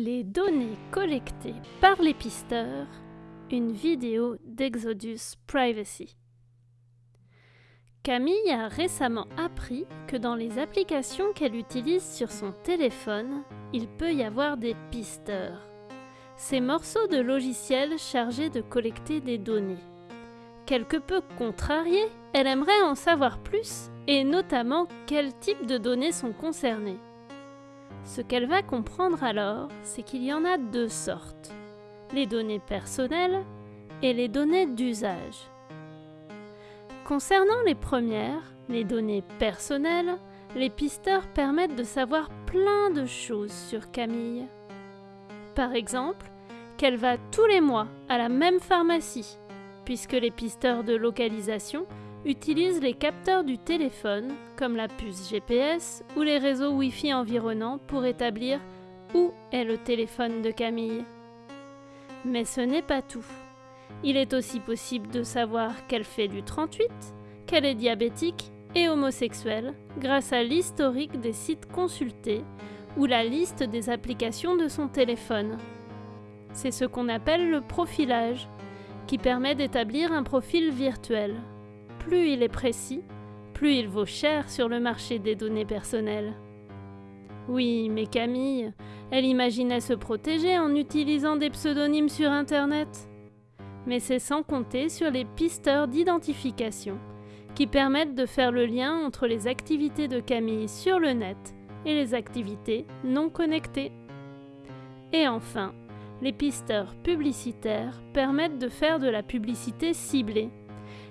Les données collectées par les pisteurs, une vidéo d'Exodus Privacy. Camille a récemment appris que dans les applications qu'elle utilise sur son téléphone, il peut y avoir des pisteurs. Ces morceaux de logiciels chargés de collecter des données. Quelque peu contrariée, elle aimerait en savoir plus et notamment quel type de données sont concernées. Ce qu'elle va comprendre alors, c'est qu'il y en a deux sortes, les données personnelles et les données d'usage. Concernant les premières, les données personnelles, les pisteurs permettent de savoir plein de choses sur Camille. Par exemple, qu'elle va tous les mois à la même pharmacie, puisque les pisteurs de localisation utilise les capteurs du téléphone, comme la puce GPS ou les réseaux Wi-Fi environnants pour établir où est le téléphone de Camille. Mais ce n'est pas tout. Il est aussi possible de savoir qu'elle fait du 38, qu'elle est diabétique et homosexuelle grâce à l'historique des sites consultés ou la liste des applications de son téléphone. C'est ce qu'on appelle le profilage, qui permet d'établir un profil virtuel plus il est précis, plus il vaut cher sur le marché des données personnelles. Oui, mais Camille, elle imaginait se protéger en utilisant des pseudonymes sur Internet. Mais c'est sans compter sur les pisteurs d'identification qui permettent de faire le lien entre les activités de Camille sur le net et les activités non connectées. Et enfin, les pisteurs publicitaires permettent de faire de la publicité ciblée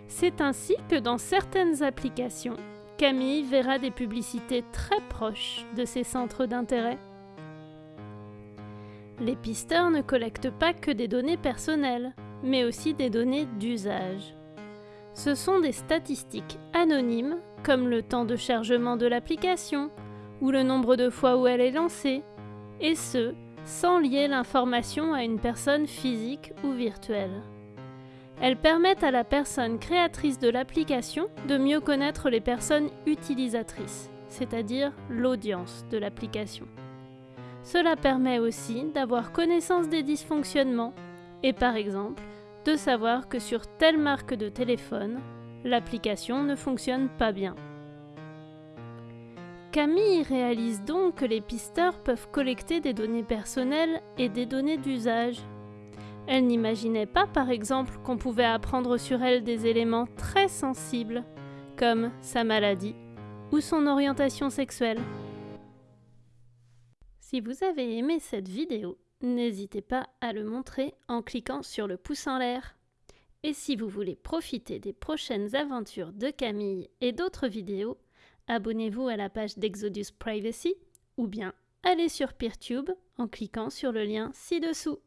c'est ainsi que dans certaines applications, Camille verra des publicités très proches de ses centres d'intérêt. Les pisteurs ne collectent pas que des données personnelles, mais aussi des données d'usage. Ce sont des statistiques anonymes, comme le temps de chargement de l'application, ou le nombre de fois où elle est lancée, et ce, sans lier l'information à une personne physique ou virtuelle. Elles permettent à la personne créatrice de l'application de mieux connaître les personnes utilisatrices, c'est-à-dire l'audience de l'application. Cela permet aussi d'avoir connaissance des dysfonctionnements et par exemple de savoir que sur telle marque de téléphone, l'application ne fonctionne pas bien. Camille réalise donc que les pisteurs peuvent collecter des données personnelles et des données d'usage elle n'imaginait pas, par exemple, qu'on pouvait apprendre sur elle des éléments très sensibles, comme sa maladie ou son orientation sexuelle. Si vous avez aimé cette vidéo, n'hésitez pas à le montrer en cliquant sur le pouce en l'air. Et si vous voulez profiter des prochaines aventures de Camille et d'autres vidéos, abonnez-vous à la page d'Exodus Privacy ou bien allez sur PeerTube en cliquant sur le lien ci-dessous.